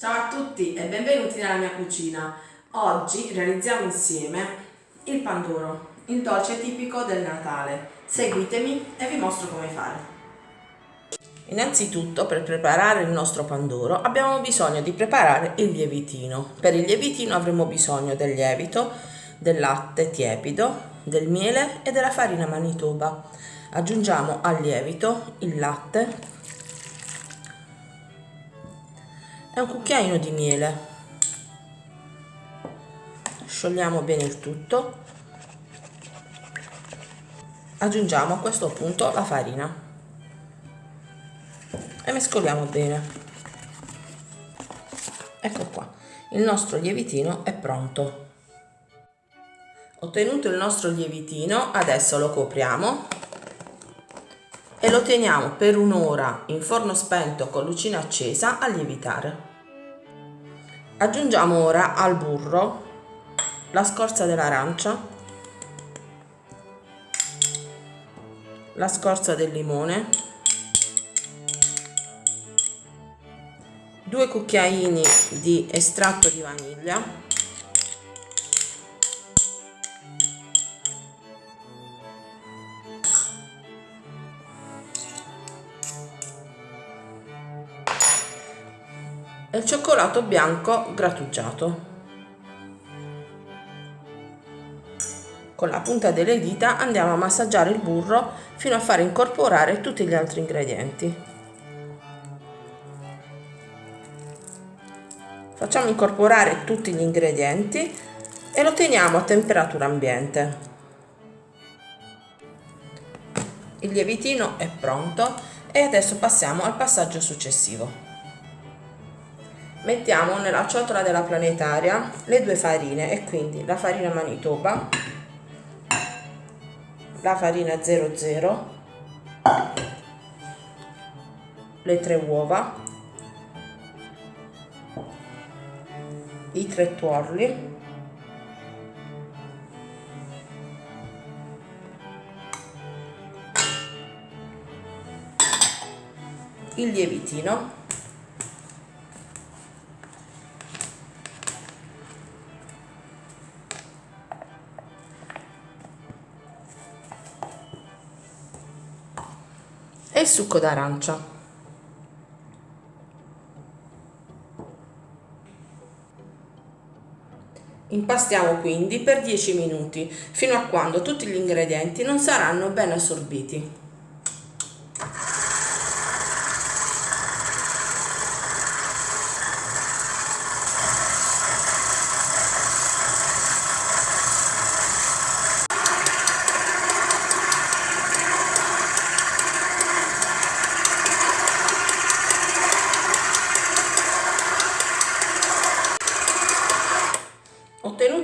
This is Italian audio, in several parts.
Ciao a tutti e benvenuti nella mia cucina. Oggi realizziamo insieme il pandoro, il dolce tipico del Natale. Seguitemi e vi mostro come fare. Innanzitutto per preparare il nostro pandoro abbiamo bisogno di preparare il lievitino. Per il lievitino avremo bisogno del lievito, del latte tiepido, del miele e della farina manitoba. Aggiungiamo al lievito il latte, un cucchiaino di miele. Sciogliamo bene il tutto. Aggiungiamo a questo punto la farina. E mescoliamo bene. Ecco qua. Il nostro lievitino è pronto. Ottenuto il nostro lievitino adesso lo copriamo. E lo teniamo per un'ora in forno spento con lucina accesa a lievitare. Aggiungiamo ora al burro la scorza dell'arancia, la scorza del limone, due cucchiaini di estratto di vaniglia e cioccolato bianco grattugiato. Con la punta delle dita andiamo a massaggiare il burro fino a far incorporare tutti gli altri ingredienti. Facciamo incorporare tutti gli ingredienti e lo teniamo a temperatura ambiente. Il lievitino è pronto e adesso passiamo al passaggio successivo mettiamo nella ciotola della planetaria le due farine e quindi la farina manitoba la farina 00 le tre uova i tre tuorli il lievitino e succo d'arancia. Impastiamo quindi per 10 minuti, fino a quando tutti gli ingredienti non saranno ben assorbiti.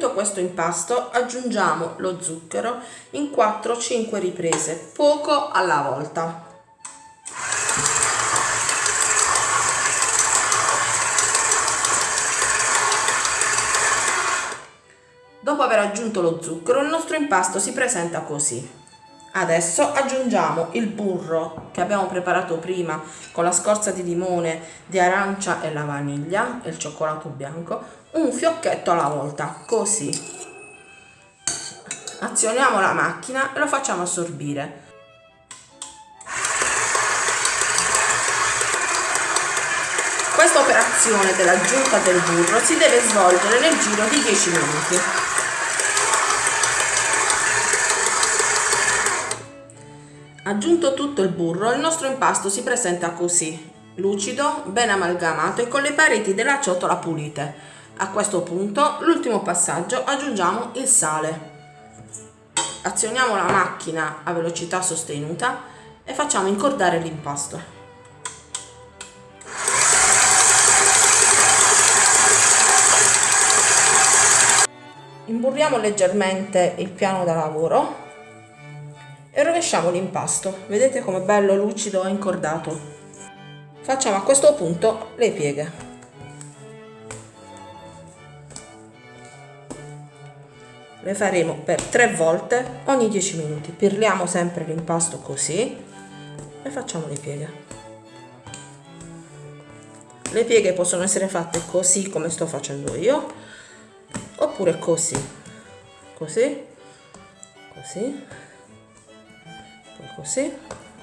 Ottenuto questo impasto aggiungiamo lo zucchero in 4-5 riprese, poco alla volta. Dopo aver aggiunto lo zucchero il nostro impasto si presenta così. Adesso aggiungiamo il burro che abbiamo preparato prima con la scorza di limone, di arancia e la vaniglia e il cioccolato bianco, un fiocchetto alla volta, così. Azioniamo la macchina e lo facciamo assorbire. Questa operazione dell'aggiunta del burro si deve svolgere nel giro di 10 minuti. Aggiunto tutto il burro, il nostro impasto si presenta così, lucido, ben amalgamato e con le pareti della ciotola pulite. A questo punto, l'ultimo passaggio, aggiungiamo il sale. Azioniamo la macchina a velocità sostenuta e facciamo incordare l'impasto. Imburriamo leggermente il piano da lavoro e rovesciamo l'impasto vedete come bello lucido e incordato facciamo a questo punto le pieghe le faremo per tre volte ogni 10 minuti. Pirliamo sempre l'impasto così e facciamo le pieghe. Le pieghe possono essere fatte così come sto facendo io oppure così. Così così poi così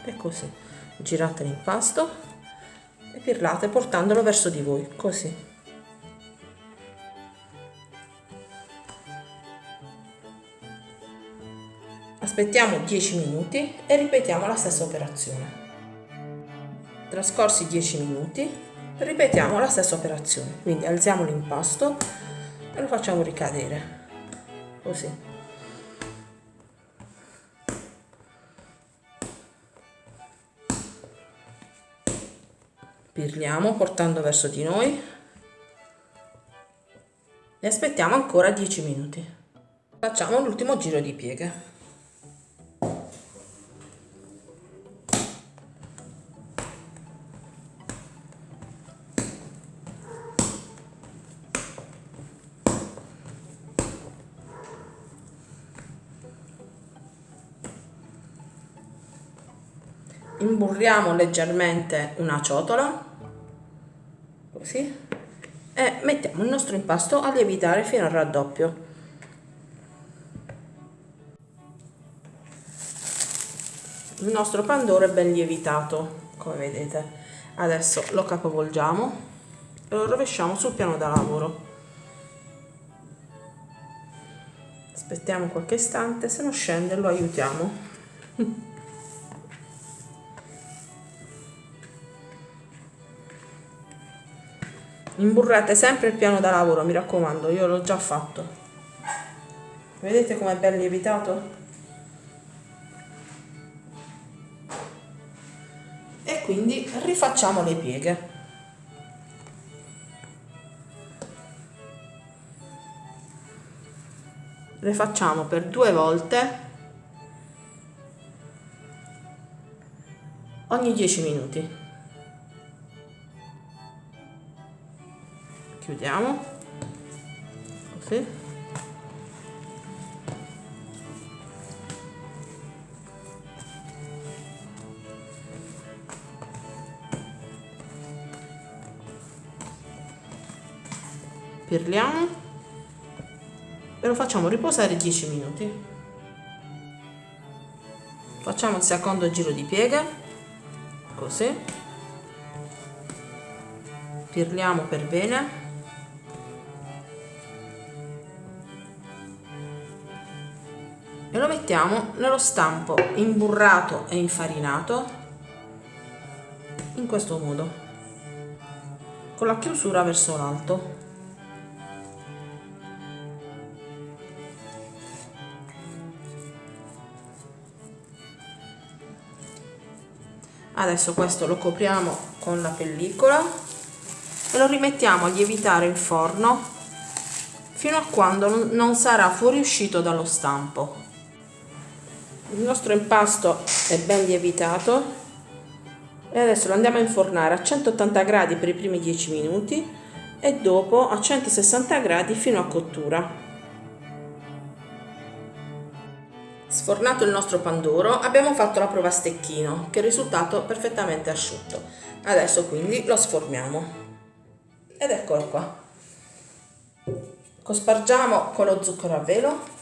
e così. Girate l'impasto e pirlate portandolo verso di voi così aspettiamo 10 minuti e ripetiamo la stessa operazione. Trascorsi 10 minuti ripetiamo la stessa operazione. Quindi alziamo l'impasto e lo facciamo ricadere. Così. Pirliamo portando verso di noi. E aspettiamo ancora 10 minuti. Facciamo l'ultimo giro di pieghe imburriamo leggermente una ciotola così e mettiamo il nostro impasto a lievitare fino al raddoppio. Il nostro pandoro è ben lievitato come vedete. Adesso lo capovolgiamo e lo rovesciamo sul piano da lavoro. Aspettiamo qualche istante se non scende lo aiutiamo imburrate sempre il piano da lavoro mi raccomando io l'ho già fatto. Vedete com'è ben lievitato? E quindi rifacciamo le pieghe. Le facciamo per due volte ogni 10 minuti chiudiamo. Così. Pirliamo. E lo facciamo riposare 10 minuti. Facciamo il secondo giro di piega così. Pirliamo per bene lo mettiamo nello stampo imburrato e infarinato in questo modo con la chiusura verso l'alto. Adesso questo lo copriamo con la pellicola e lo rimettiamo a lievitare in forno fino a quando non sarà fuoriuscito dallo stampo il nostro impasto è ben lievitato e adesso lo andiamo a infornare a 180 gradi per i primi 10 minuti e dopo a 160 gradi fino a cottura Sfornato il nostro pandoro abbiamo fatto la prova a stecchino che è risultato perfettamente asciutto. Adesso quindi lo sformiamo. Ed eccolo qua. Cospargiamo con lo zucchero a velo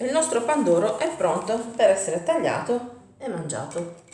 il nostro pandoro è pronto per essere tagliato e mangiato.